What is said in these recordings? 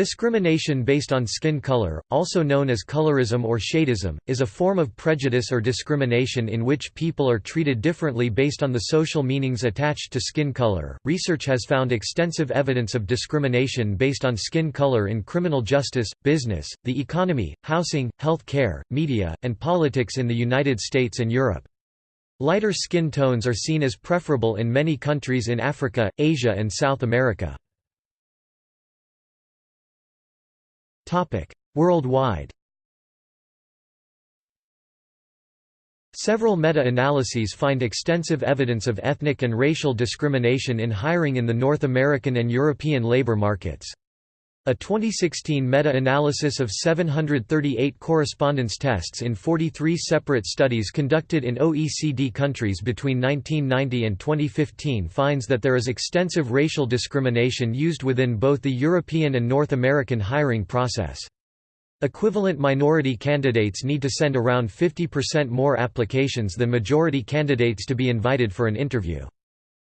Discrimination based on skin color, also known as colorism or shadism, is a form of prejudice or discrimination in which people are treated differently based on the social meanings attached to skin color. Research has found extensive evidence of discrimination based on skin color in criminal justice, business, the economy, housing, health care, media, and politics in the United States and Europe. Lighter skin tones are seen as preferable in many countries in Africa, Asia, and South America. Worldwide Several meta-analyses find extensive evidence of ethnic and racial discrimination in hiring in the North American and European labor markets. A 2016 meta-analysis of 738 correspondence tests in 43 separate studies conducted in OECD countries between 1990 and 2015 finds that there is extensive racial discrimination used within both the European and North American hiring process. Equivalent minority candidates need to send around 50% more applications than majority candidates to be invited for an interview.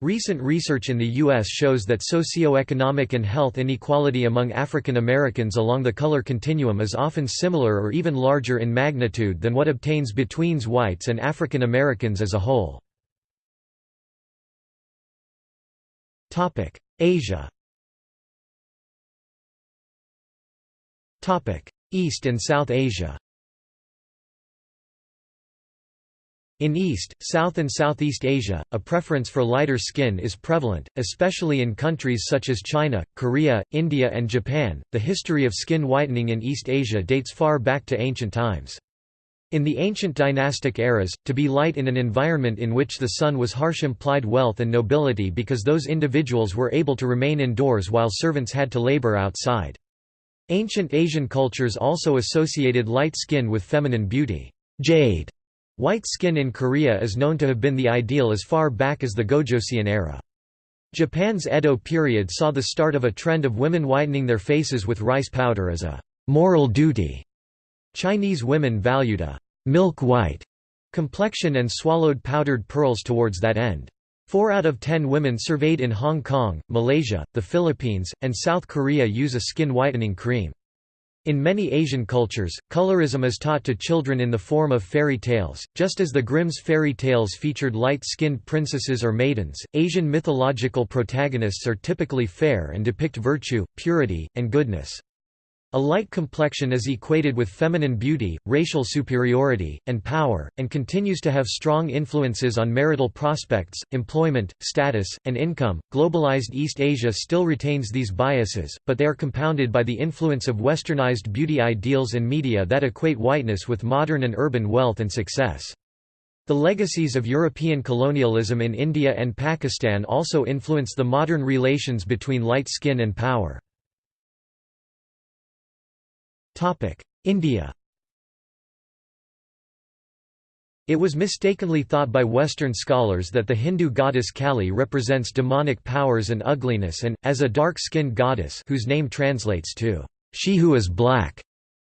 Recent research in the U.S. shows that socioeconomic and health inequality among African Americans along the color continuum is often similar or even larger in magnitude than what obtains between whites and African Americans as a whole. Asia East and South Asia In East, South and Southeast Asia, a preference for lighter skin is prevalent, especially in countries such as China, Korea, India, and Japan. The history of skin whitening in East Asia dates far back to ancient times. In the ancient dynastic eras, to be light in an environment in which the sun was harsh implied wealth and nobility because those individuals were able to remain indoors while servants had to labor outside. Ancient Asian cultures also associated light skin with feminine beauty. Jade White skin in Korea is known to have been the ideal as far back as the Gojoseon era. Japan's Edo period saw the start of a trend of women whitening their faces with rice powder as a moral duty. Chinese women valued a milk white complexion and swallowed powdered pearls towards that end. Four out of ten women surveyed in Hong Kong, Malaysia, the Philippines, and South Korea use a skin whitening cream. In many Asian cultures, colorism is taught to children in the form of fairy tales. Just as the Grimm's fairy tales featured light skinned princesses or maidens, Asian mythological protagonists are typically fair and depict virtue, purity, and goodness. A light complexion is equated with feminine beauty, racial superiority, and power, and continues to have strong influences on marital prospects, employment, status, and income. Globalized East Asia still retains these biases, but they are compounded by the influence of westernized beauty ideals and media that equate whiteness with modern and urban wealth and success. The legacies of European colonialism in India and Pakistan also influence the modern relations between light skin and power. India It was mistakenly thought by Western scholars that the Hindu goddess Kali represents demonic powers and ugliness and, as a dark-skinned goddess whose name translates to, "'She who is black'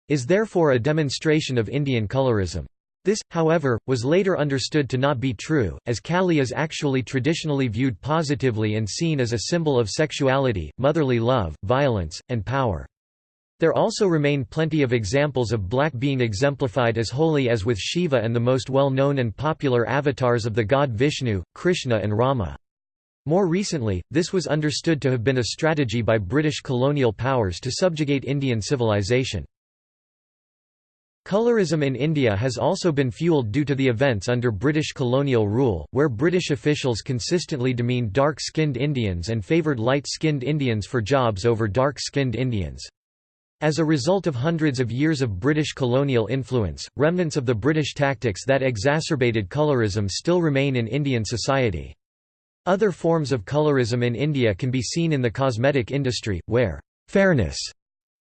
is therefore a demonstration of Indian colorism. This, however, was later understood to not be true, as Kali is actually traditionally viewed positively and seen as a symbol of sexuality, motherly love, violence, and power. There also remain plenty of examples of black being exemplified as holy as with Shiva and the most well-known and popular avatars of the god Vishnu, Krishna and Rama. More recently, this was understood to have been a strategy by British colonial powers to subjugate Indian civilization. Colorism in India has also been fueled due to the events under British colonial rule, where British officials consistently demeaned dark-skinned Indians and favoured light-skinned Indians for jobs over dark-skinned Indians. As a result of hundreds of years of British colonial influence, remnants of the British tactics that exacerbated colorism still remain in Indian society. Other forms of colorism in India can be seen in the cosmetic industry, where fairness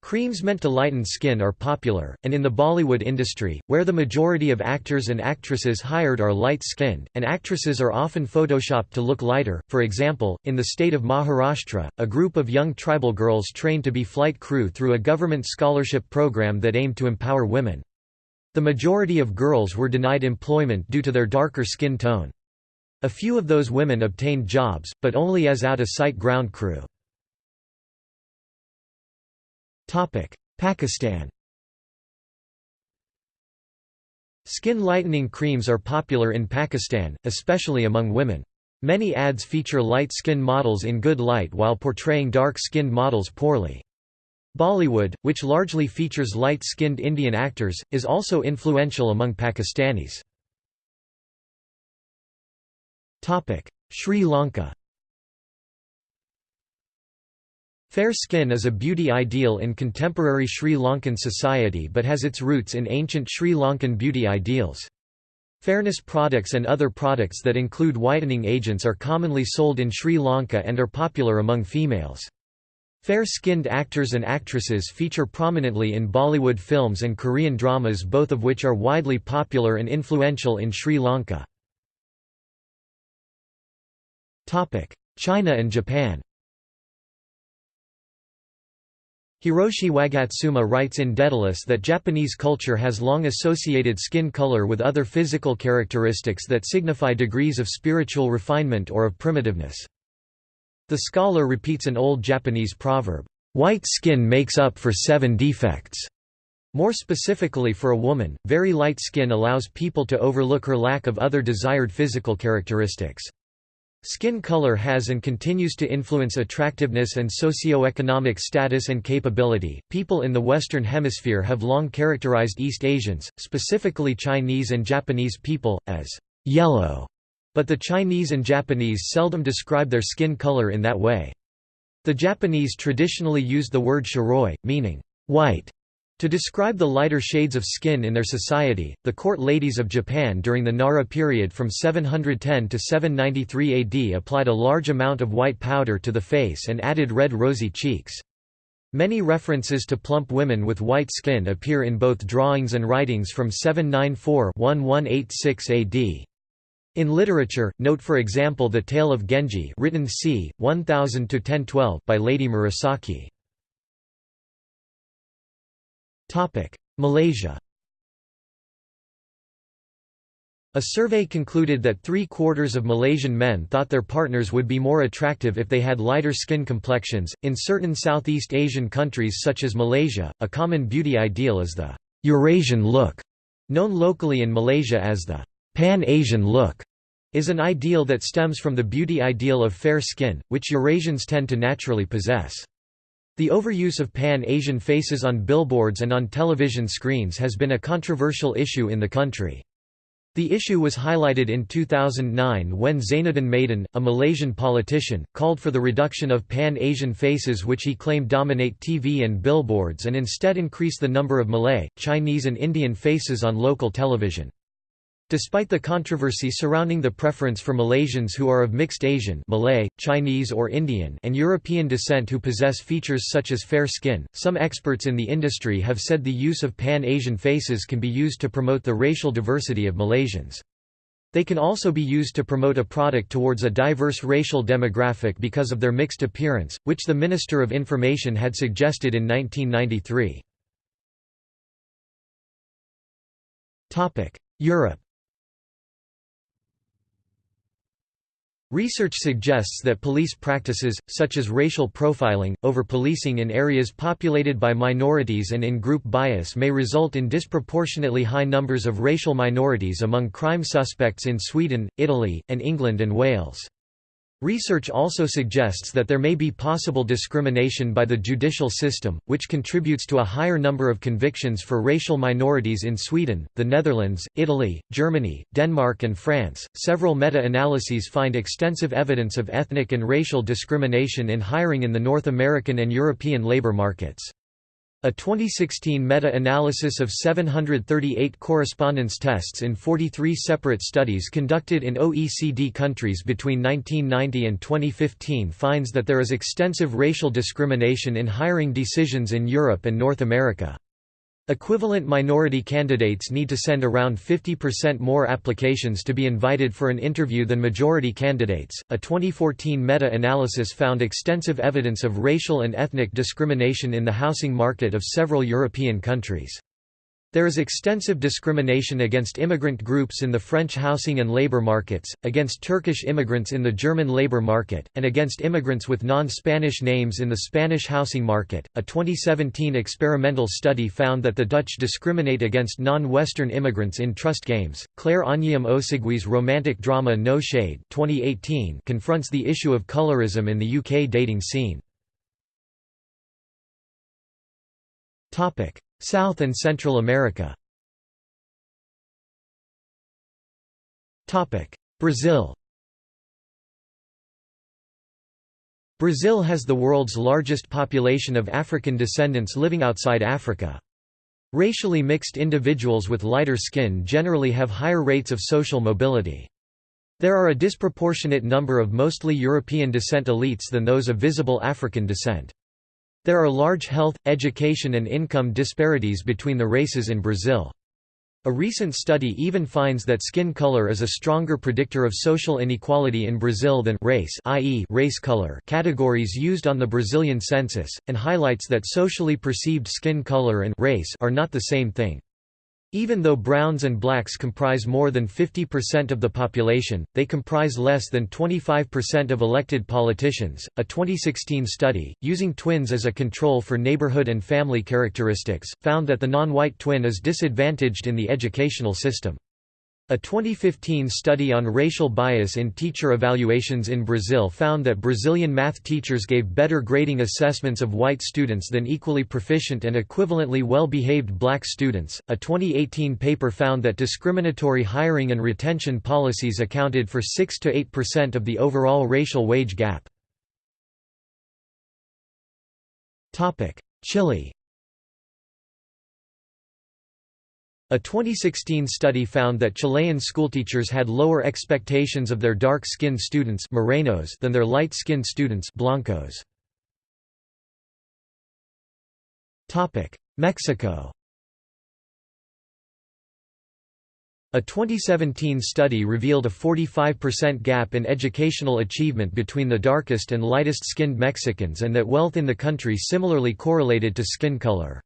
Creams meant to lighten skin are popular, and in the Bollywood industry, where the majority of actors and actresses hired are light-skinned, and actresses are often photoshopped to look lighter. For example, in the state of Maharashtra, a group of young tribal girls trained to be flight crew through a government scholarship program that aimed to empower women. The majority of girls were denied employment due to their darker skin tone. A few of those women obtained jobs, but only as out-of-sight ground crew. Pakistan Skin lightening creams are popular in Pakistan, especially among women. Many ads feature light-skinned models in good light while portraying dark-skinned models poorly. Bollywood, which largely features light-skinned Indian actors, is also influential among Pakistanis. Sri Lanka Fair skin is a beauty ideal in contemporary Sri Lankan society but has its roots in ancient Sri Lankan beauty ideals. Fairness products and other products that include whitening agents are commonly sold in Sri Lanka and are popular among females. Fair-skinned actors and actresses feature prominently in Bollywood films and Korean dramas both of which are widely popular and influential in Sri Lanka. China and Japan Hiroshi Wagatsuma writes in Daedalus that Japanese culture has long associated skin color with other physical characteristics that signify degrees of spiritual refinement or of primitiveness. The scholar repeats an old Japanese proverb, "'White skin makes up for seven defects'". More specifically for a woman, very light skin allows people to overlook her lack of other desired physical characteristics. Skin color has and continues to influence attractiveness and socio-economic status and capability. People in the Western Hemisphere have long characterized East Asians, specifically Chinese and Japanese people, as yellow, but the Chinese and Japanese seldom describe their skin color in that way. The Japanese traditionally used the word shiroi, meaning white, to describe the lighter shades of skin in their society, the court ladies of Japan during the Nara period from 710 to 793 AD applied a large amount of white powder to the face and added red rosy cheeks. Many references to plump women with white skin appear in both drawings and writings from 794–1186 AD. In literature, note for example the Tale of Genji written c. 1000–1012 by Lady Murasaki. Malaysia A survey concluded that three-quarters of Malaysian men thought their partners would be more attractive if they had lighter skin complexions. In certain Southeast Asian countries such as Malaysia, a common beauty ideal is the Eurasian look, known locally in Malaysia as the Pan-Asian look, is an ideal that stems from the beauty ideal of fair skin, which Eurasians tend to naturally possess. The overuse of Pan-Asian faces on billboards and on television screens has been a controversial issue in the country. The issue was highlighted in 2009 when Zainuddin Maidan, a Malaysian politician, called for the reduction of Pan-Asian faces which he claimed dominate TV and billboards and instead increase the number of Malay, Chinese and Indian faces on local television. Despite the controversy surrounding the preference for Malaysians who are of mixed Asian Malay, Chinese or Indian and European descent who possess features such as fair skin, some experts in the industry have said the use of Pan-Asian faces can be used to promote the racial diversity of Malaysians. They can also be used to promote a product towards a diverse racial demographic because of their mixed appearance, which the Minister of Information had suggested in 1993. Europe Research suggests that police practices, such as racial profiling, over-policing in areas populated by minorities and in-group bias may result in disproportionately high numbers of racial minorities among crime suspects in Sweden, Italy, and England and Wales. Research also suggests that there may be possible discrimination by the judicial system, which contributes to a higher number of convictions for racial minorities in Sweden, the Netherlands, Italy, Germany, Denmark, and France. Several meta analyses find extensive evidence of ethnic and racial discrimination in hiring in the North American and European labor markets. A 2016 meta-analysis of 738 correspondence tests in 43 separate studies conducted in OECD countries between 1990 and 2015 finds that there is extensive racial discrimination in hiring decisions in Europe and North America. Equivalent minority candidates need to send around 50% more applications to be invited for an interview than majority candidates. A 2014 meta analysis found extensive evidence of racial and ethnic discrimination in the housing market of several European countries. There is extensive discrimination against immigrant groups in the French housing and labor markets, against Turkish immigrants in the German labor market, and against immigrants with non-Spanish names in the Spanish housing market. A 2017 experimental study found that the Dutch discriminate against non-Western immigrants in trust games. Clare Anyiam-Osigwe's romantic drama No Shade 2018 confronts the issue of colorism in the UK dating scene. South and Central America Brazil Brazil has the world's largest population of African descendants living outside Africa. Racially mixed individuals with lighter skin generally have higher rates of social mobility. There are a disproportionate number of mostly European descent elites than those of visible African descent. There are large health, education and income disparities between the races in Brazil. A recent study even finds that skin color is a stronger predictor of social inequality in Brazil than race i.e. race color categories used on the Brazilian census, and highlights that socially perceived skin color and race are not the same thing. Even though browns and blacks comprise more than 50% of the population, they comprise less than 25% of elected politicians. A 2016 study, using twins as a control for neighborhood and family characteristics, found that the non white twin is disadvantaged in the educational system. A 2015 study on racial bias in teacher evaluations in Brazil found that Brazilian math teachers gave better grading assessments of white students than equally proficient and equivalently well behaved black students. A 2018 paper found that discriminatory hiring and retention policies accounted for 6 to 8% of the overall racial wage gap. Chile A 2016 study found that Chilean schoolteachers had lower expectations of their dark-skinned students morenos than their light-skinned students blancos. Mexico A 2017 study revealed a 45% gap in educational achievement between the darkest and lightest skinned Mexicans and that wealth in the country similarly correlated to skin color.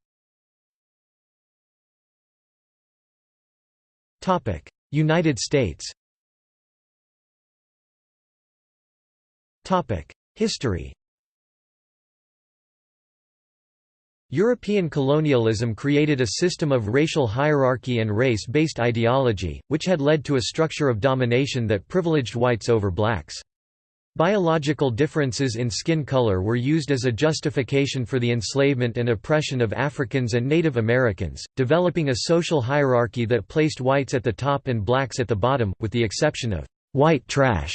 United States. Topic: History. European colonialism created a system of racial hierarchy and race-based ideology, which had led to a structure of domination that privileged whites over blacks. Biological differences in skin color were used as a justification for the enslavement and oppression of Africans and Native Americans, developing a social hierarchy that placed whites at the top and blacks at the bottom, with the exception of white trash,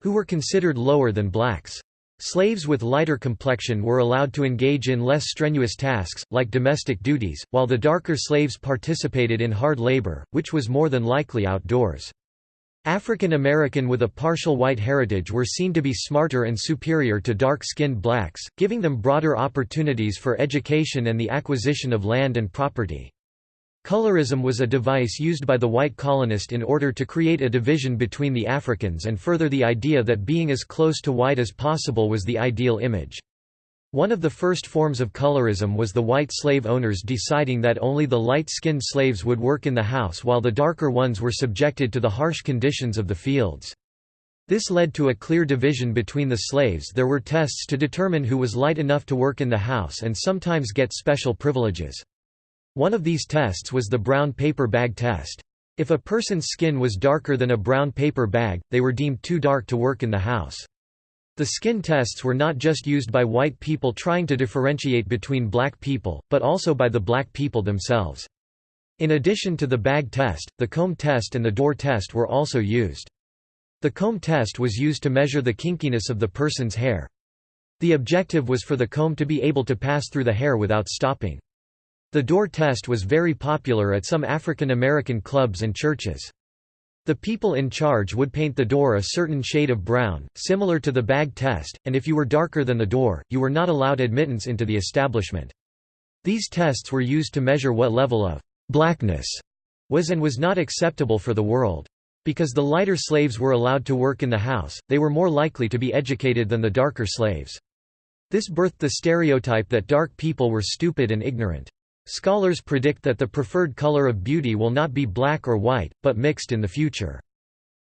who were considered lower than blacks. Slaves with lighter complexion were allowed to engage in less strenuous tasks, like domestic duties, while the darker slaves participated in hard labor, which was more than likely outdoors. African American with a partial white heritage were seen to be smarter and superior to dark-skinned blacks, giving them broader opportunities for education and the acquisition of land and property. Colorism was a device used by the white colonist in order to create a division between the Africans and further the idea that being as close to white as possible was the ideal image. One of the first forms of colorism was the white slave owners deciding that only the light-skinned slaves would work in the house while the darker ones were subjected to the harsh conditions of the fields. This led to a clear division between the slaves there were tests to determine who was light enough to work in the house and sometimes get special privileges. One of these tests was the brown paper bag test. If a person's skin was darker than a brown paper bag, they were deemed too dark to work in the house. The skin tests were not just used by white people trying to differentiate between black people, but also by the black people themselves. In addition to the bag test, the comb test and the door test were also used. The comb test was used to measure the kinkiness of the person's hair. The objective was for the comb to be able to pass through the hair without stopping. The door test was very popular at some African American clubs and churches. The people in charge would paint the door a certain shade of brown, similar to the bag test, and if you were darker than the door, you were not allowed admittance into the establishment. These tests were used to measure what level of blackness was and was not acceptable for the world. Because the lighter slaves were allowed to work in the house, they were more likely to be educated than the darker slaves. This birthed the stereotype that dark people were stupid and ignorant. Scholars predict that the preferred color of beauty will not be black or white, but mixed in the future.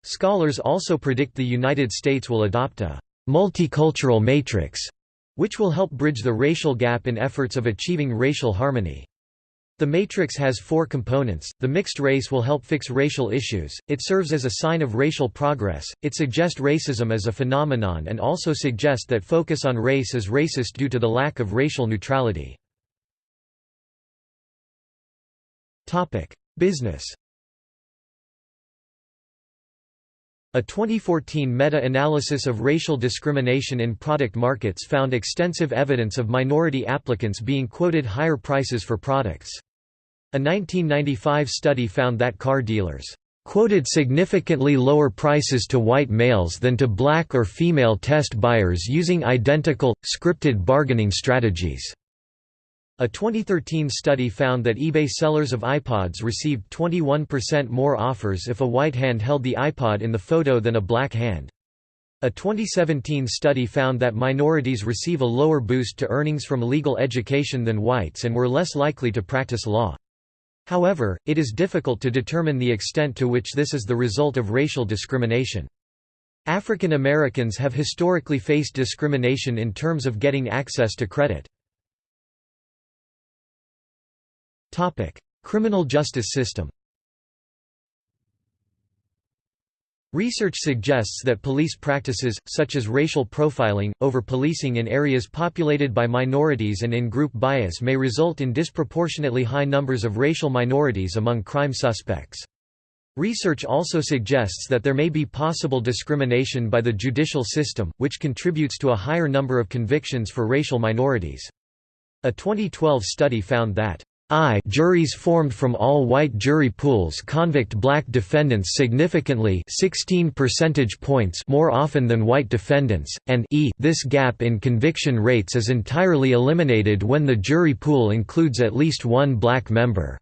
Scholars also predict the United States will adopt a multicultural matrix, which will help bridge the racial gap in efforts of achieving racial harmony. The matrix has four components. The mixed race will help fix racial issues, it serves as a sign of racial progress, it suggests racism as a phenomenon and also suggests that focus on race is racist due to the lack of racial neutrality. Business A 2014 meta-analysis of racial discrimination in product markets found extensive evidence of minority applicants being quoted higher prices for products. A 1995 study found that car dealers quoted significantly lower prices to white males than to black or female test buyers using identical, scripted bargaining strategies. A 2013 study found that eBay sellers of iPods received 21% more offers if a white hand held the iPod in the photo than a black hand. A 2017 study found that minorities receive a lower boost to earnings from legal education than whites and were less likely to practice law. However, it is difficult to determine the extent to which this is the result of racial discrimination. African Americans have historically faced discrimination in terms of getting access to credit. Criminal justice system Research suggests that police practices, such as racial profiling, over-policing in areas populated by minorities and in-group bias may result in disproportionately high numbers of racial minorities among crime suspects. Research also suggests that there may be possible discrimination by the judicial system, which contributes to a higher number of convictions for racial minorities. A 2012 study found that I juries formed from all-white jury pools convict black defendants significantly 16 percentage points more often than white defendants, and e this gap in conviction rates is entirely eliminated when the jury pool includes at least one black member.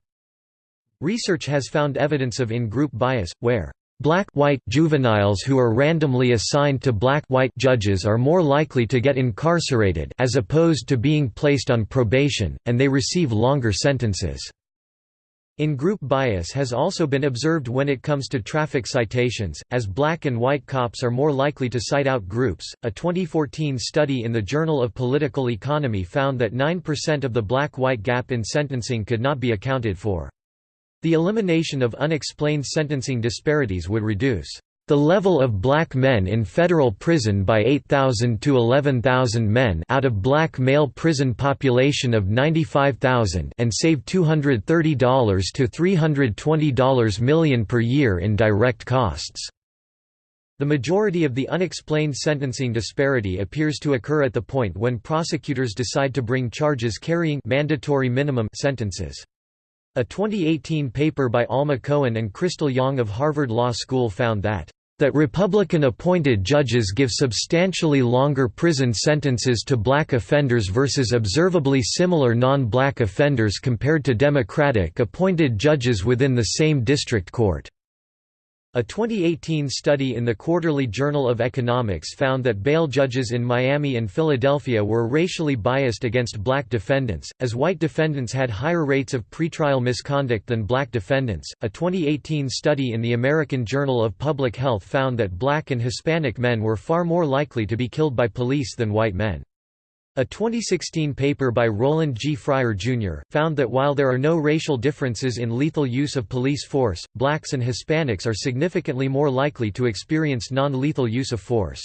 Research has found evidence of in-group bias, where Black-white juveniles who are randomly assigned to black-white judges are more likely to get incarcerated as opposed to being placed on probation, and they receive longer sentences. In-group bias has also been observed when it comes to traffic citations, as black and white cops are more likely to cite out groups. A 2014 study in the Journal of Political Economy found that 9% of the black-white gap in sentencing could not be accounted for. The elimination of unexplained sentencing disparities would reduce the level of black men in federal prison by 8,000 to 11,000 men out of black male prison population of 95,000 and save $230 to $320 million per year in direct costs. The majority of the unexplained sentencing disparity appears to occur at the point when prosecutors decide to bring charges carrying mandatory minimum sentences. A 2018 paper by Alma Cohen and Crystal Yang of Harvard Law School found that that Republican-appointed judges give substantially longer prison sentences to black offenders versus observably similar non-black offenders compared to Democratic-appointed judges within the same district court. A 2018 study in the Quarterly Journal of Economics found that bail judges in Miami and Philadelphia were racially biased against black defendants, as white defendants had higher rates of pretrial misconduct than black defendants. A 2018 study in the American Journal of Public Health found that black and Hispanic men were far more likely to be killed by police than white men. A 2016 paper by Roland G. Fryer, Jr., found that while there are no racial differences in lethal use of police force, blacks and Hispanics are significantly more likely to experience non-lethal use of force.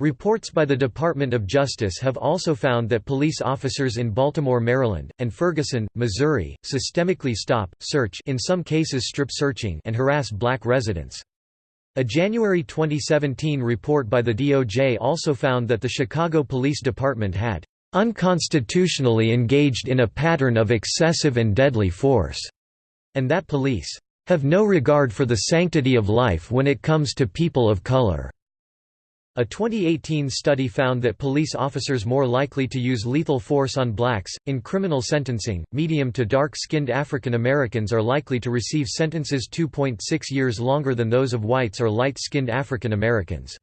Reports by the Department of Justice have also found that police officers in Baltimore, Maryland, and Ferguson, Missouri, systemically stop, search in some cases strip searching and harass black residents. A January 2017 report by the DOJ also found that the Chicago Police Department had unconstitutionally engaged in a pattern of excessive and deadly force, and that police have no regard for the sanctity of life when it comes to people of color. A 2018 study found that police officers more likely to use lethal force on blacks. In criminal sentencing, medium to dark skinned African Americans are likely to receive sentences 2.6 years longer than those of whites or light skinned African Americans.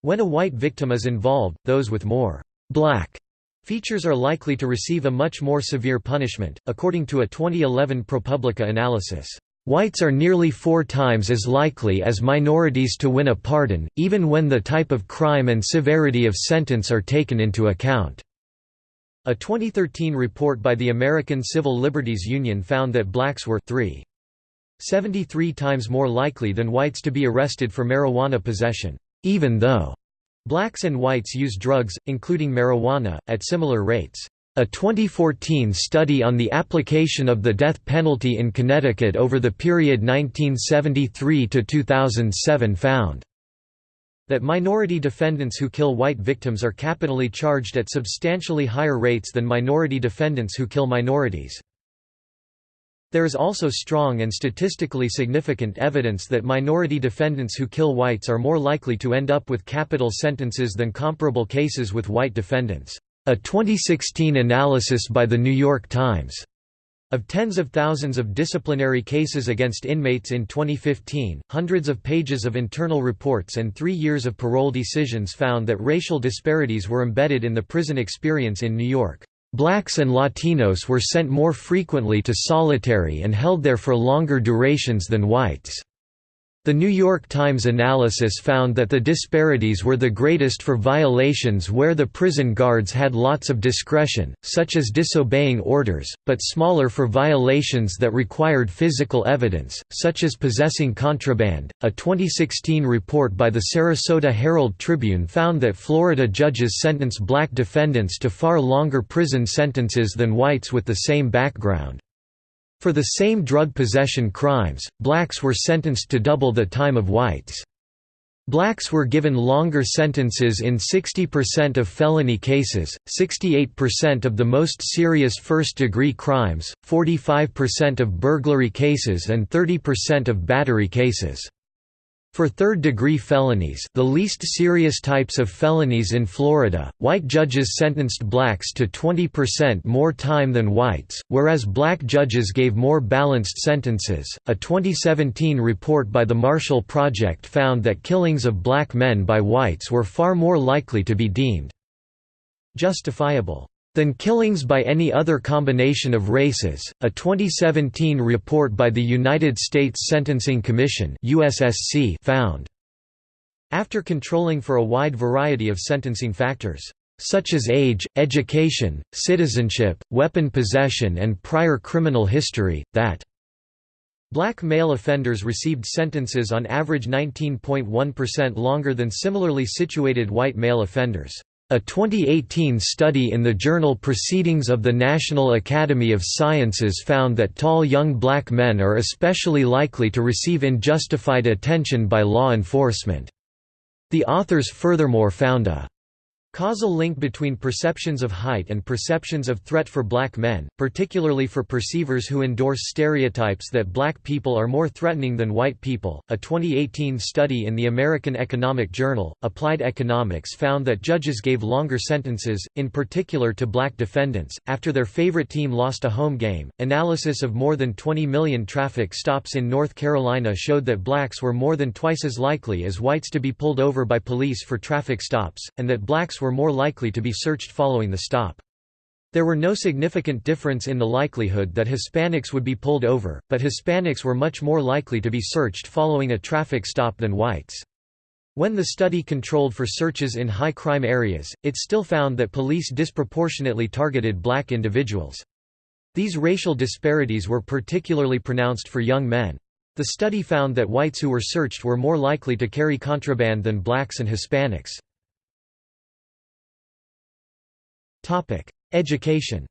When a white victim is involved, those with more black Features are likely to receive a much more severe punishment, according to a 2011 ProPublica analysis. Whites are nearly four times as likely as minorities to win a pardon, even when the type of crime and severity of sentence are taken into account. A 2013 report by the American Civil Liberties Union found that blacks were 3. 73 times more likely than whites to be arrested for marijuana possession, even though Blacks and whites use drugs, including marijuana, at similar rates. A 2014 study on the application of the death penalty in Connecticut over the period 1973 to 2007 found that minority defendants who kill white victims are capitally charged at substantially higher rates than minority defendants who kill minorities. There is also strong and statistically significant evidence that minority defendants who kill whites are more likely to end up with capital sentences than comparable cases with white defendants. A 2016 analysis by The New York Times of tens of thousands of disciplinary cases against inmates in 2015, hundreds of pages of internal reports and three years of parole decisions found that racial disparities were embedded in the prison experience in New York. Blacks and Latinos were sent more frequently to solitary and held there for longer durations than whites. The New York Times analysis found that the disparities were the greatest for violations where the prison guards had lots of discretion, such as disobeying orders, but smaller for violations that required physical evidence, such as possessing contraband. A 2016 report by the Sarasota Herald Tribune found that Florida judges sentence black defendants to far longer prison sentences than whites with the same background. For the same drug possession crimes, blacks were sentenced to double the time of whites. Blacks were given longer sentences in 60% of felony cases, 68% of the most serious first-degree crimes, 45% of burglary cases and 30% of battery cases. For third-degree felonies the least serious types of felonies in Florida, white judges sentenced blacks to 20% more time than whites, whereas black judges gave more balanced sentences. A 2017 report by the Marshall Project found that killings of black men by whites were far more likely to be deemed justifiable than killings by any other combination of races. A 2017 report by the United States Sentencing Commission (USSC) found after controlling for a wide variety of sentencing factors such as age, education, citizenship, weapon possession and prior criminal history, that Black male offenders received sentences on average 19.1% longer than similarly situated white male offenders. A 2018 study in the journal Proceedings of the National Academy of Sciences found that tall young black men are especially likely to receive unjustified attention by law enforcement. The authors furthermore found a Causal link between perceptions of height and perceptions of threat for black men, particularly for perceivers who endorse stereotypes that black people are more threatening than white people. A 2018 study in the American Economic Journal, Applied Economics found that judges gave longer sentences, in particular to black defendants, after their favorite team lost a home game. Analysis of more than 20 million traffic stops in North Carolina showed that blacks were more than twice as likely as whites to be pulled over by police for traffic stops, and that blacks were were more likely to be searched following the stop. There were no significant difference in the likelihood that Hispanics would be pulled over, but Hispanics were much more likely to be searched following a traffic stop than whites. When the study controlled for searches in high crime areas, it still found that police disproportionately targeted black individuals. These racial disparities were particularly pronounced for young men. The study found that whites who were searched were more likely to carry contraband than blacks and Hispanics. Education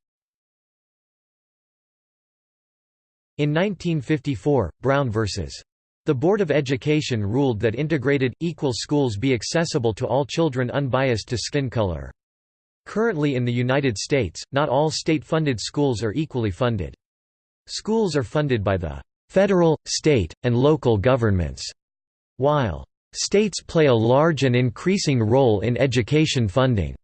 In 1954, Brown v. The Board of Education ruled that integrated, equal schools be accessible to all children unbiased to skin color. Currently in the United States, not all state-funded schools are equally funded. Schools are funded by the federal, state, and local governments, while states play a large and increasing role in education funding.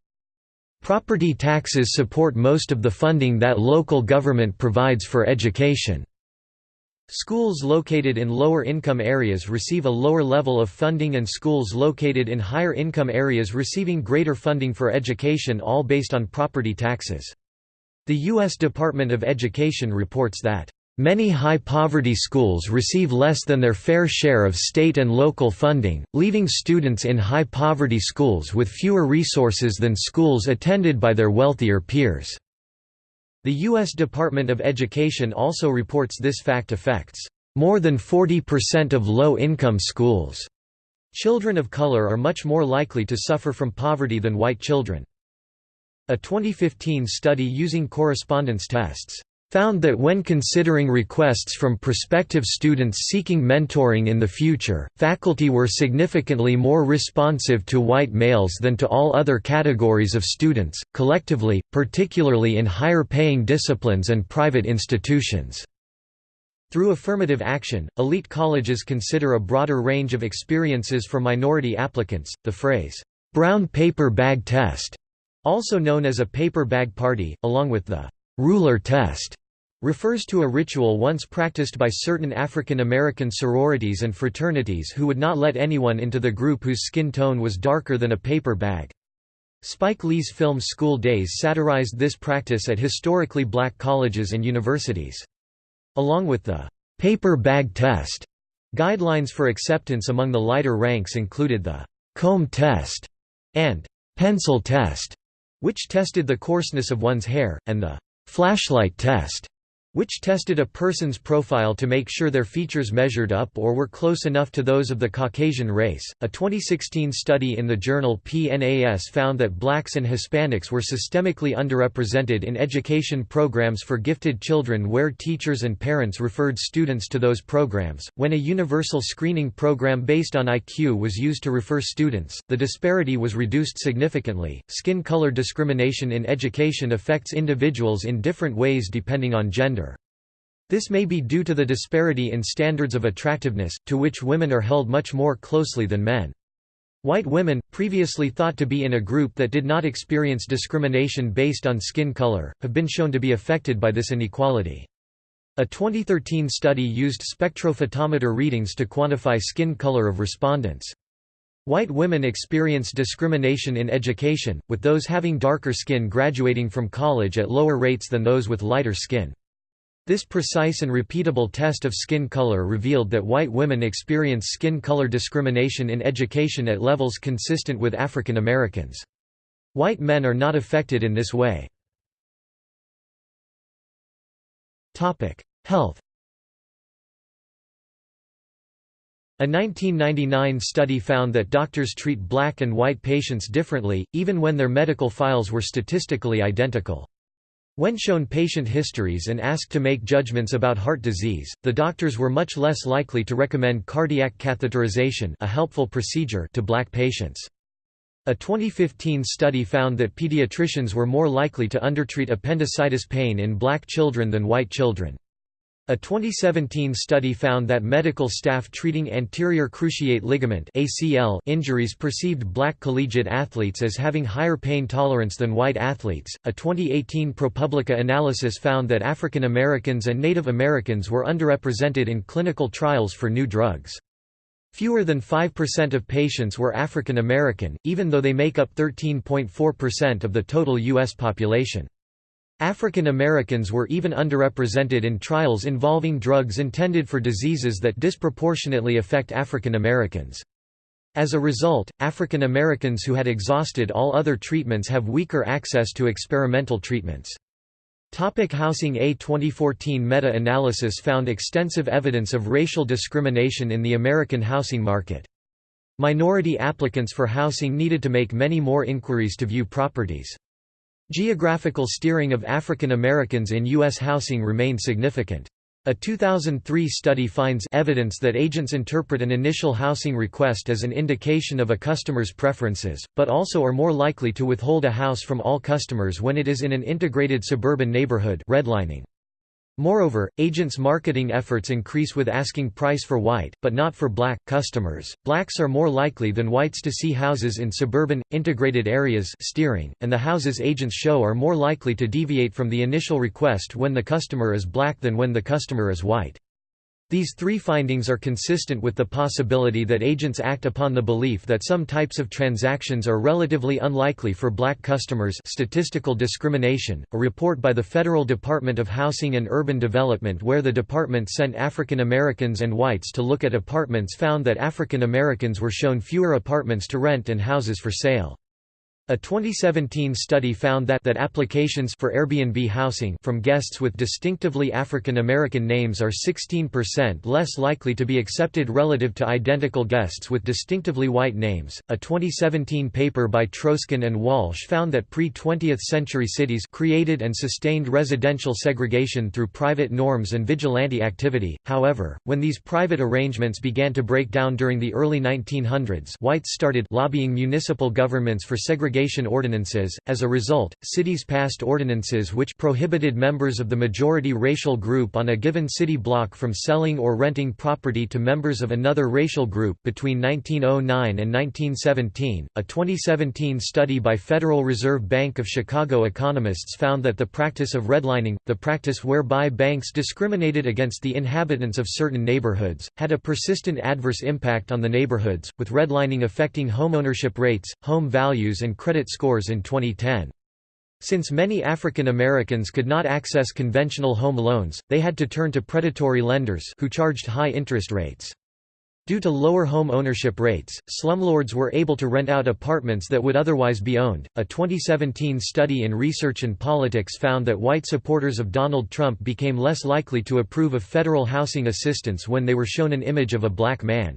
Property taxes support most of the funding that local government provides for education. Schools located in lower income areas receive a lower level of funding and schools located in higher income areas receiving greater funding for education all based on property taxes. The U.S. Department of Education reports that Many high-poverty schools receive less than their fair share of state and local funding, leaving students in high-poverty schools with fewer resources than schools attended by their wealthier peers. The U.S. Department of Education also reports this fact affects more than 40% of low-income schools. Children of color are much more likely to suffer from poverty than white children. A 2015 study using correspondence tests found that when considering requests from prospective students seeking mentoring in the future, faculty were significantly more responsive to white males than to all other categories of students, collectively, particularly in higher-paying disciplines and private institutions. Through affirmative action, elite colleges consider a broader range of experiences for minority applicants. The phrase, brown paper bag test, also known as a paper bag party, along with the ruler test, refers to a ritual once practiced by certain African American sororities and fraternities who would not let anyone into the group whose skin tone was darker than a paper bag. Spike Lee's film School Daze satirized this practice at historically black colleges and universities. Along with the paper bag test, guidelines for acceptance among the lighter ranks included the comb test and pencil test, which tested the coarseness of one's hair, and the flashlight test, which tested a person's profile to make sure their features measured up or were close enough to those of the Caucasian race. A 2016 study in the journal PNAS found that blacks and Hispanics were systemically underrepresented in education programs for gifted children where teachers and parents referred students to those programs. When a universal screening program based on IQ was used to refer students, the disparity was reduced significantly. Skin color discrimination in education affects individuals in different ways depending on gender. This may be due to the disparity in standards of attractiveness, to which women are held much more closely than men. White women, previously thought to be in a group that did not experience discrimination based on skin color, have been shown to be affected by this inequality. A 2013 study used spectrophotometer readings to quantify skin color of respondents. White women experience discrimination in education, with those having darker skin graduating from college at lower rates than those with lighter skin. This precise and repeatable test of skin color revealed that white women experience skin color discrimination in education at levels consistent with African Americans. White men are not affected in this way. Health A 1999 study found that doctors treat black and white patients differently, even when their medical files were statistically identical. When shown patient histories and asked to make judgments about heart disease, the doctors were much less likely to recommend cardiac catheterization a helpful procedure to black patients. A 2015 study found that pediatricians were more likely to undertreat appendicitis pain in black children than white children. A 2017 study found that medical staff treating anterior cruciate ligament (ACL) injuries perceived black collegiate athletes as having higher pain tolerance than white athletes. A 2018 ProPublica analysis found that African Americans and Native Americans were underrepresented in clinical trials for new drugs. Fewer than 5% of patients were African American, even though they make up 13.4% of the total U.S. population. African Americans were even underrepresented in trials involving drugs intended for diseases that disproportionately affect African Americans. As a result, African Americans who had exhausted all other treatments have weaker access to experimental treatments. Topic housing A 2014 meta-analysis found extensive evidence of racial discrimination in the American housing market. Minority applicants for housing needed to make many more inquiries to view properties. Geographical steering of African Americans in U.S. housing remained significant. A 2003 study finds evidence that agents interpret an initial housing request as an indication of a customer's preferences, but also are more likely to withhold a house from all customers when it is in an integrated suburban neighborhood redlining. Moreover, agents' marketing efforts increase with asking price for white, but not for black, customers. Blacks are more likely than whites to see houses in suburban, integrated areas steering, and the houses agents show are more likely to deviate from the initial request when the customer is black than when the customer is white. These three findings are consistent with the possibility that agents act upon the belief that some types of transactions are relatively unlikely for black customers statistical discrimination. A report by the Federal Department of Housing and Urban Development where the department sent African Americans and whites to look at apartments found that African Americans were shown fewer apartments to rent and houses for sale. A 2017 study found that, that applications for Airbnb housing from guests with distinctively African American names are 16% less likely to be accepted relative to identical guests with distinctively white names. A 2017 paper by Troesken and Walsh found that pre-20th century cities created and sustained residential segregation through private norms and vigilante activity. However, when these private arrangements began to break down during the early 1900s, whites started lobbying municipal governments for segregation ordinances. As a result, cities passed ordinances which prohibited members of the majority racial group on a given city block from selling or renting property to members of another racial group. Between 1909 and 1917, a 2017 study by Federal Reserve Bank of Chicago economists found that the practice of redlining, the practice whereby banks discriminated against the inhabitants of certain neighborhoods, had a persistent adverse impact on the neighborhoods, with redlining affecting homeownership rates, home values and credit scores in 2010. Since many African Americans could not access conventional home loans, they had to turn to predatory lenders who charged high interest rates. Due to lower home ownership rates, slumlords were able to rent out apartments that would otherwise be owned. A 2017 study in Research and Politics found that white supporters of Donald Trump became less likely to approve of federal housing assistance when they were shown an image of a black man.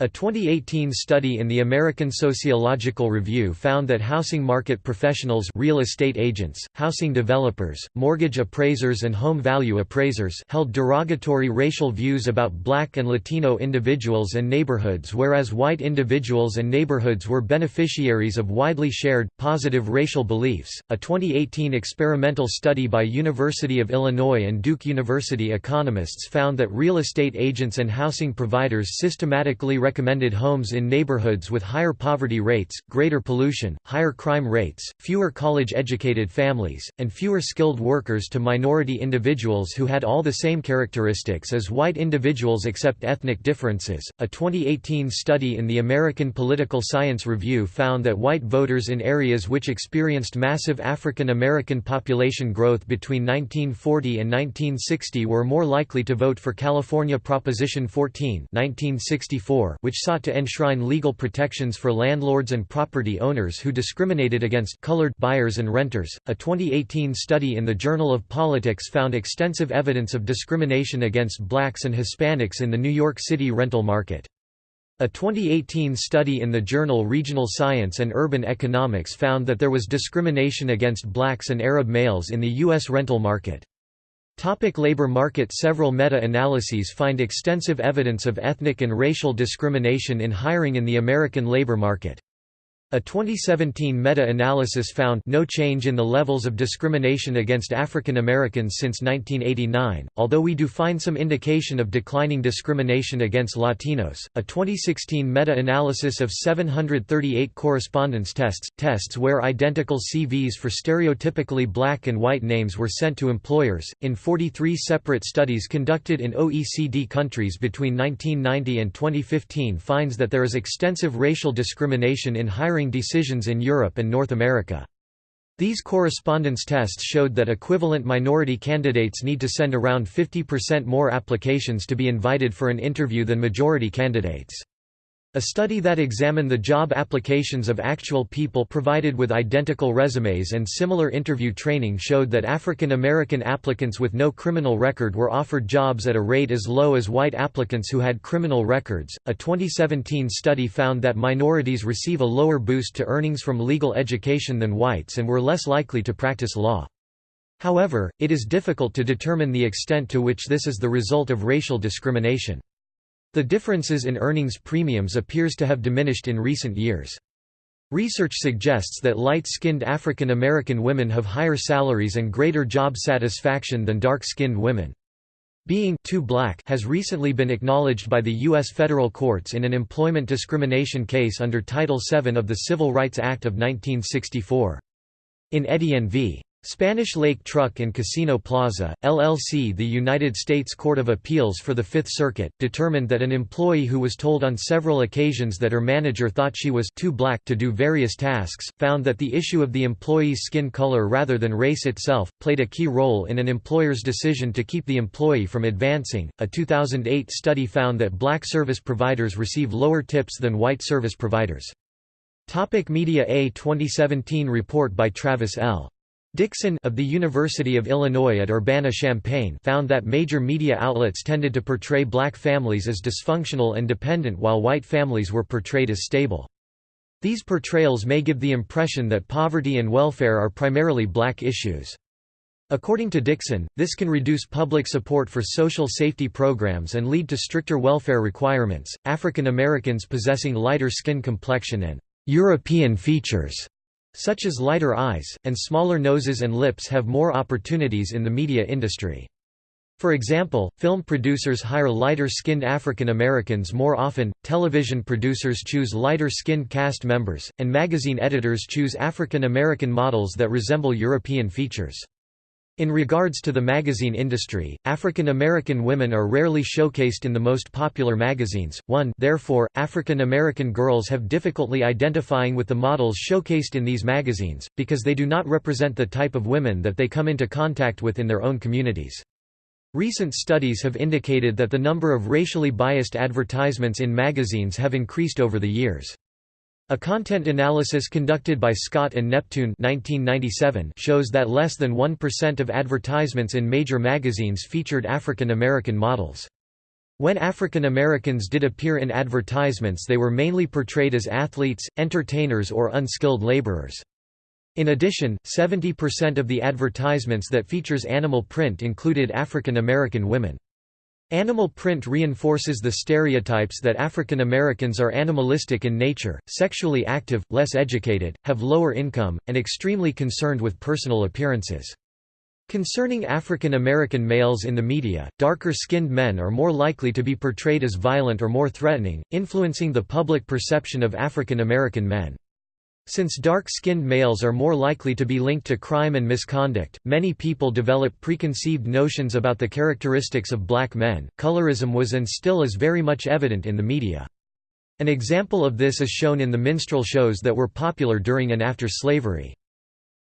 A 2018 study in the American Sociological Review found that housing market professionals real estate agents, housing developers, mortgage appraisers and home value appraisers held derogatory racial views about black and Latino individuals and neighborhoods whereas white individuals and neighborhoods were beneficiaries of widely shared, positive racial beliefs. A 2018 experimental study by University of Illinois and Duke University economists found that real estate agents and housing providers systematically recommended homes in neighborhoods with higher poverty rates, greater pollution, higher crime rates, fewer college-educated families, and fewer skilled workers to minority individuals who had all the same characteristics as white individuals except ethnic differences. A 2018 study in the American Political Science Review found that white voters in areas which experienced massive African American population growth between 1940 and 1960 were more likely to vote for California Proposition 14 1964 which sought to enshrine legal protections for landlords and property owners who discriminated against colored buyers and renters. A 2018 study in the Journal of Politics found extensive evidence of discrimination against blacks and Hispanics in the New York City rental market. A 2018 study in the journal Regional Science and Urban Economics found that there was discrimination against blacks and Arab males in the U.S. rental market. Topic labor market Several meta-analyses find extensive evidence of ethnic and racial discrimination in hiring in the American labor market. A 2017 meta-analysis found no change in the levels of discrimination against African Americans since 1989, although we do find some indication of declining discrimination against Latinos. A 2016 meta-analysis of 738 correspondence tests, tests where identical CVs for stereotypically black and white names were sent to employers, in 43 separate studies conducted in OECD countries between 1990 and 2015 finds that there is extensive racial discrimination in hiring decisions in Europe and North America. These correspondence tests showed that equivalent minority candidates need to send around 50% more applications to be invited for an interview than majority candidates. A study that examined the job applications of actual people provided with identical resumes and similar interview training showed that African American applicants with no criminal record were offered jobs at a rate as low as white applicants who had criminal records. A 2017 study found that minorities receive a lower boost to earnings from legal education than whites and were less likely to practice law. However, it is difficult to determine the extent to which this is the result of racial discrimination. The differences in earnings premiums appears to have diminished in recent years. Research suggests that light-skinned African American women have higher salaries and greater job satisfaction than dark-skinned women. Being too black has recently been acknowledged by the U.S. federal courts in an employment discrimination case under Title VII of the Civil Rights Act of 1964. In Etienne v. Spanish Lake Truck and Casino Plaza, LLC The United States Court of Appeals for the Fifth Circuit, determined that an employee who was told on several occasions that her manager thought she was too black to do various tasks, found that the issue of the employee's skin color rather than race itself, played a key role in an employer's decision to keep the employee from advancing. A 2008 study found that black service providers receive lower tips than white service providers. Topic Media A 2017 report by Travis L. Dixon of the University of Illinois at Urbana-Champaign found that major media outlets tended to portray black families as dysfunctional and dependent while white families were portrayed as stable. These portrayals may give the impression that poverty and welfare are primarily black issues. According to Dixon, this can reduce public support for social safety programs and lead to stricter welfare requirements. African Americans possessing lighter skin complexion and European features such as lighter eyes, and smaller noses and lips have more opportunities in the media industry. For example, film producers hire lighter-skinned African Americans more often, television producers choose lighter-skinned cast members, and magazine editors choose African American models that resemble European features. In regards to the magazine industry, African American women are rarely showcased in the most popular magazines. 1 Therefore, African American girls have difficulty identifying with the models showcased in these magazines, because they do not represent the type of women that they come into contact with in their own communities. Recent studies have indicated that the number of racially biased advertisements in magazines have increased over the years. A content analysis conducted by Scott and Neptune 1997 shows that less than 1% of advertisements in major magazines featured African American models. When African Americans did appear in advertisements they were mainly portrayed as athletes, entertainers or unskilled laborers. In addition, 70% of the advertisements that features animal print included African American women. Animal print reinforces the stereotypes that African Americans are animalistic in nature, sexually active, less educated, have lower income, and extremely concerned with personal appearances. Concerning African American males in the media, darker-skinned men are more likely to be portrayed as violent or more threatening, influencing the public perception of African American men. Since dark-skinned males are more likely to be linked to crime and misconduct, many people develop preconceived notions about the characteristics of black men. Colorism was and still is very much evident in the media. An example of this is shown in the minstrel shows that were popular during and after slavery.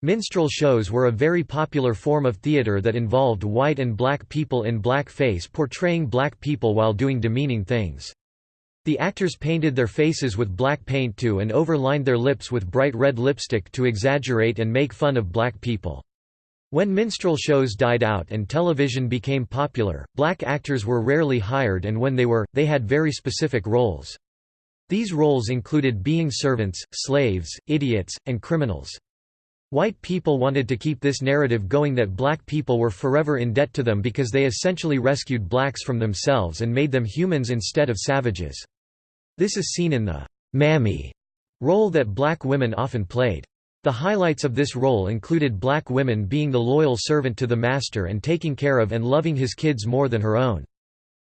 Minstrel shows were a very popular form of theater that involved white and black people in blackface portraying black people while doing demeaning things. The actors painted their faces with black paint too and overlined their lips with bright red lipstick to exaggerate and make fun of black people. When minstrel shows died out and television became popular, black actors were rarely hired and when they were, they had very specific roles. These roles included being servants, slaves, idiots, and criminals. White people wanted to keep this narrative going that black people were forever in debt to them because they essentially rescued blacks from themselves and made them humans instead of savages. This is seen in the «mammy» role that black women often played. The highlights of this role included black women being the loyal servant to the master and taking care of and loving his kids more than her own.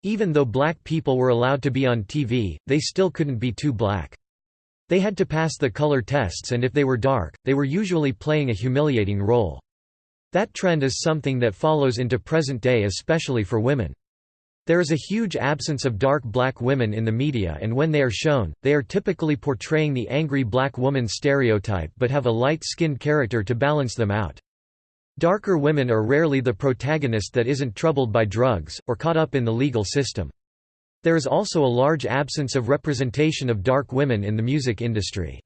Even though black people were allowed to be on TV, they still couldn't be too black. They had to pass the color tests and if they were dark, they were usually playing a humiliating role. That trend is something that follows into present day especially for women. There is a huge absence of dark black women in the media and when they are shown, they are typically portraying the angry black woman stereotype but have a light-skinned character to balance them out. Darker women are rarely the protagonist that isn't troubled by drugs, or caught up in the legal system. There is also a large absence of representation of dark women in the music industry.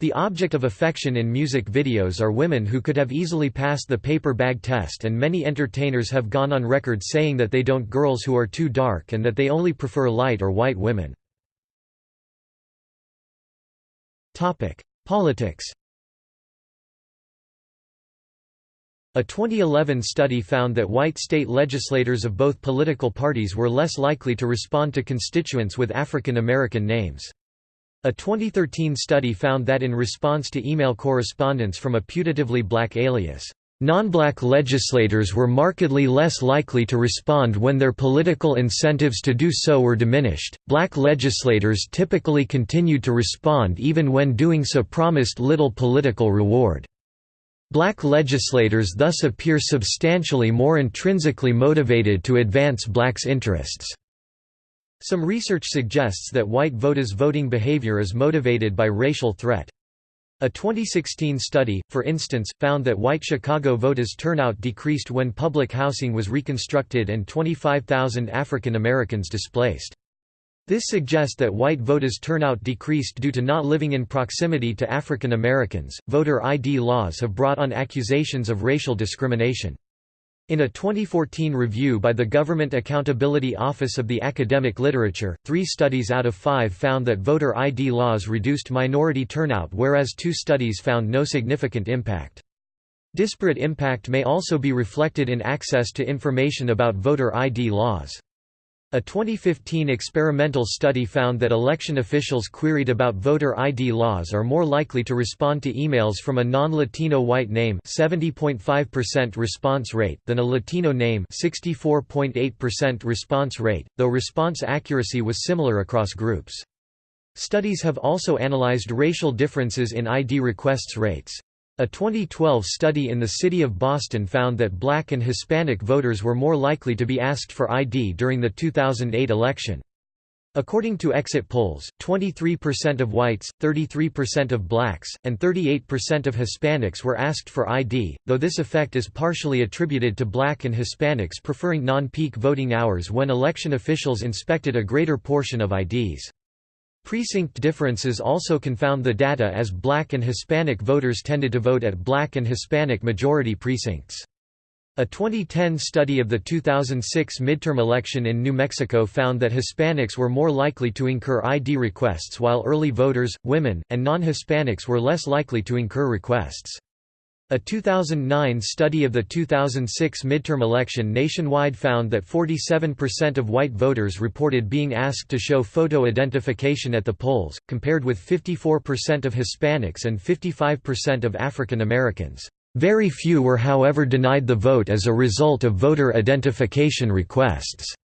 The object of affection in music videos are women who could have easily passed the paper bag test and many entertainers have gone on record saying that they don't girls who are too dark and that they only prefer light or white women. Politics A 2011 study found that white state legislators of both political parties were less likely to respond to constituents with African American names. A 2013 study found that in response to email correspondence from a putatively black alias, non-black legislators were markedly less likely to respond when their political incentives to do so were diminished. Black legislators typically continued to respond even when doing so promised little political reward. Black legislators thus appear substantially more intrinsically motivated to advance blacks' interests. Some research suggests that white voters' voting behavior is motivated by racial threat. A 2016 study, for instance, found that white Chicago voters' turnout decreased when public housing was reconstructed and 25,000 African Americans displaced. This suggests that white voters' turnout decreased due to not living in proximity to African Americans. Voter ID laws have brought on accusations of racial discrimination. In a 2014 review by the Government Accountability Office of the Academic Literature, three studies out of five found that voter ID laws reduced minority turnout whereas two studies found no significant impact. Disparate impact may also be reflected in access to information about voter ID laws. A 2015 experimental study found that election officials queried about voter ID laws are more likely to respond to emails from a non-Latino white name 70.5% response rate than a Latino name 64.8% response rate, though response accuracy was similar across groups. Studies have also analyzed racial differences in ID requests rates. A 2012 study in the city of Boston found that black and Hispanic voters were more likely to be asked for ID during the 2008 election. According to exit polls, 23% of whites, 33% of blacks, and 38% of Hispanics were asked for ID, though this effect is partially attributed to black and Hispanics preferring non-peak voting hours when election officials inspected a greater portion of IDs. Precinct differences also confound the data as black and Hispanic voters tended to vote at black and Hispanic majority precincts. A 2010 study of the 2006 midterm election in New Mexico found that Hispanics were more likely to incur ID requests while early voters, women, and non-Hispanics were less likely to incur requests. A 2009 study of the 2006 midterm election nationwide found that 47% of white voters reported being asked to show photo identification at the polls, compared with 54% of Hispanics and 55% of African Americans. Very few were however denied the vote as a result of voter identification requests.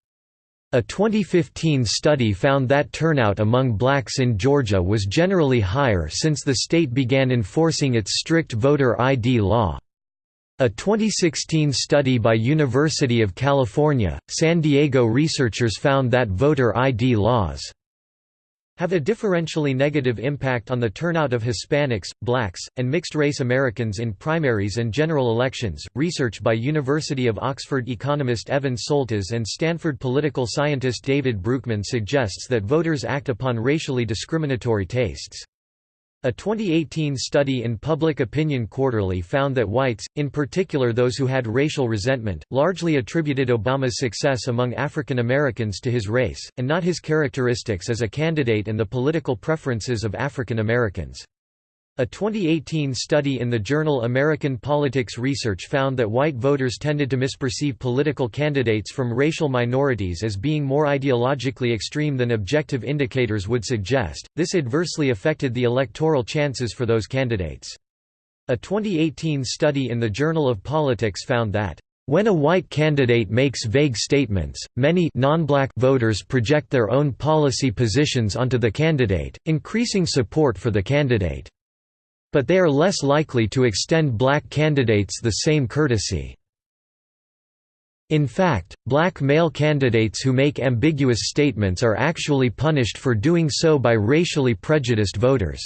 A 2015 study found that turnout among blacks in Georgia was generally higher since the state began enforcing its strict voter ID law. A 2016 study by University of California, San Diego researchers found that voter ID laws have a differentially negative impact on the turnout of Hispanics, blacks, and mixed-race Americans in primaries and general elections. Research by University of Oxford economist Evan Soltas and Stanford political scientist David Broockman suggests that voters act upon racially discriminatory tastes. A 2018 study in Public Opinion Quarterly found that whites, in particular those who had racial resentment, largely attributed Obama's success among African Americans to his race, and not his characteristics as a candidate and the political preferences of African Americans. A 2018 study in the journal American Politics Research found that white voters tended to misperceive political candidates from racial minorities as being more ideologically extreme than objective indicators would suggest. This adversely affected the electoral chances for those candidates. A 2018 study in the Journal of Politics found that when a white candidate makes vague statements, many non-black voters project their own policy positions onto the candidate, increasing support for the candidate. But they are less likely to extend black candidates the same courtesy. In fact, black male candidates who make ambiguous statements are actually punished for doing so by racially prejudiced voters.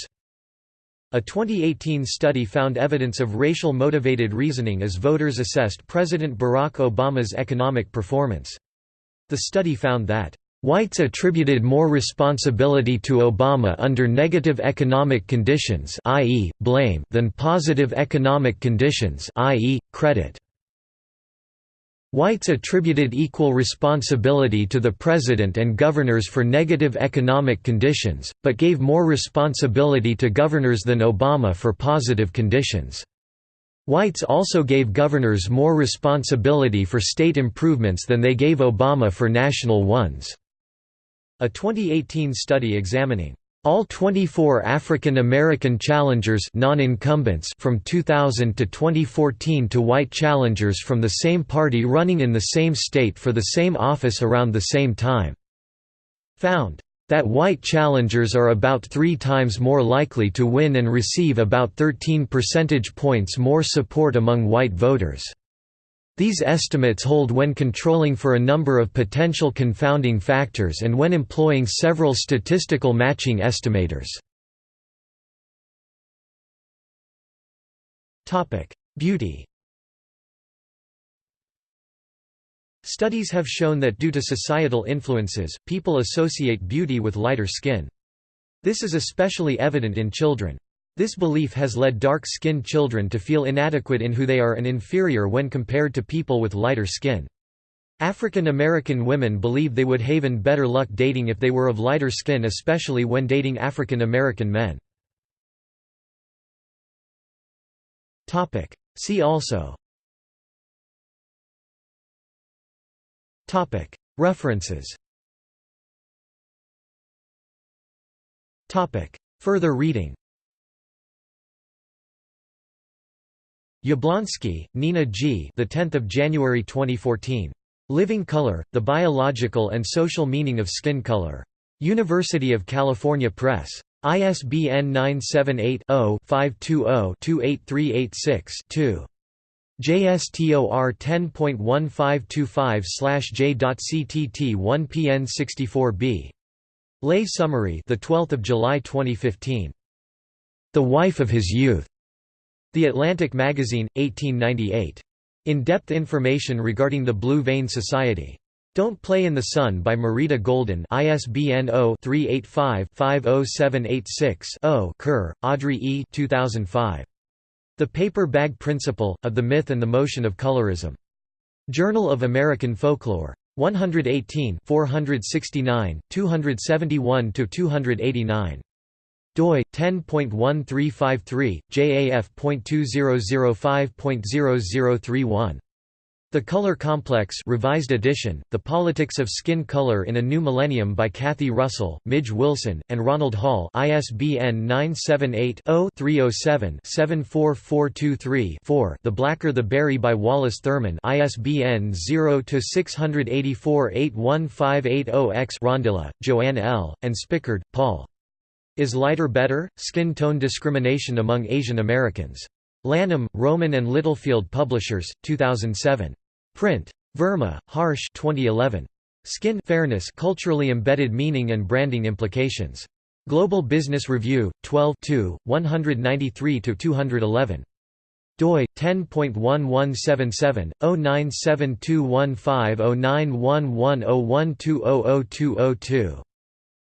A 2018 study found evidence of racial motivated reasoning as voters assessed President Barack Obama's economic performance. The study found that Whites attributed more responsibility to Obama under negative economic conditions i.e., blame than positive economic conditions i.e., credit. Whites attributed equal responsibility to the president and governors for negative economic conditions, but gave more responsibility to governors than Obama for positive conditions. Whites also gave governors more responsibility for state improvements than they gave Obama for national ones. A 2018 study examining all 24 African American challengers non-incumbents from 2000 to 2014 to white challengers from the same party running in the same state for the same office around the same time found that white challengers are about three times more likely to win and receive about 13 percentage points more support among white voters. These estimates hold when controlling for a number of potential confounding factors and when employing several statistical matching estimators. Beauty Studies have shown that due to societal influences, people associate beauty with lighter skin. This is especially evident in children. This belief has led dark-skinned children to feel inadequate in who they are and inferior when compared to people with lighter skin. African American women believe they would have better luck dating if they were of lighter skin especially when dating African American men. See also. References. Further reading Jablonski, Nina G. The 10th of January 2014. Living Color: The Biological and Social Meaning of Skin Color. University of California Press. ISBN 978-0-520-28386-2. JSTOR 10.1525/J.CTT1PN64B. Lay summary, the 12th of July 2015. The wife of his youth. The Atlantic Magazine, 1898. In-depth information regarding the Blue Vein Society. Don't Play in the Sun by Marita Golden ISBN 0-385-50786-0 Kerr, Audrey E. 2005. The Paper Bag Principle, Of the Myth and the Motion of Colorism. Journal of American Folklore. 118 469, 271–289 doi 10.1353 JAF.2005.0031 the Color Complex revised edition, The Politics of Skin Color in a New Millennium by Kathy Russell, Midge Wilson, and Ronald Hall ISBN 978-0-307-74423-4 The Blacker the Berry by Wallace Thurman ISBN 0-684-81580-X Rondilla, Joanne L., and Spickard, Paul. Is Lighter Better? Skin Tone Discrimination Among Asian Americans. Lanham, Rowman and Littlefield Publishers, 2007. Print. Verma, Harsh 2011. Skin Fairness Culturally Embedded Meaning and Branding Implications. Global Business Review, 12 193–211. doi 10.1177/097215091101200202.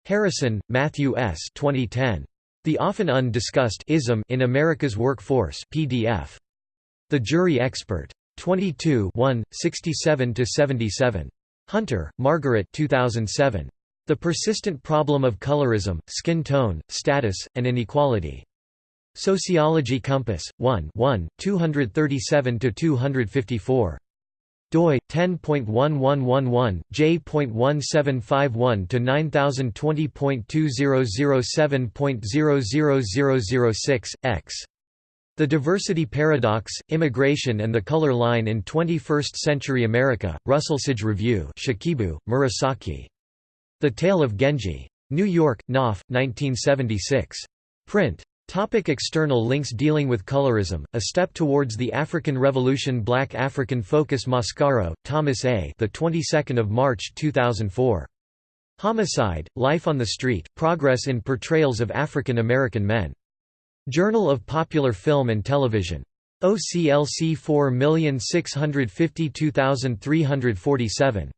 Harrison, Matthew S. 2010. The Often Undiscussed Ism in America's Workforce PDF. The Jury Expert. 22 67–77. Hunter, Margaret 2007. The Persistent Problem of Colorism, Skin Tone, Status, and Inequality. Sociology Compass, 1 1, 237–254 doi 10.1111 j.1751 to 9020.2007.00006 x the Diversity Paradox, Immigration and the Color Line in 21st-Century America, Russell Sage Review Shikibu, Murasaki. The Tale of Genji. New York, Knopf, 1976. Print. Topic external links Dealing with Colorism, A Step Towards the African Revolution Black African Focus Mascaro, Thomas A. The 22nd of March 2004. Homicide, Life on the Street, Progress in Portrayals of African American Men. Journal of Popular Film and Television. OCLC 4652347.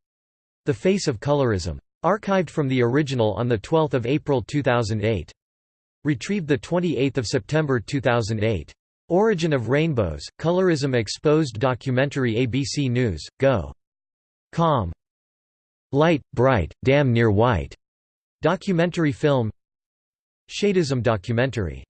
The Face of Colorism. Archived from the original on 12 April 2008. Retrieved 28 September 2008. Origin of Rainbows, Colorism Exposed Documentary ABC News, Go. Com. Light, Bright, Damn Near White. Documentary film Shadism documentary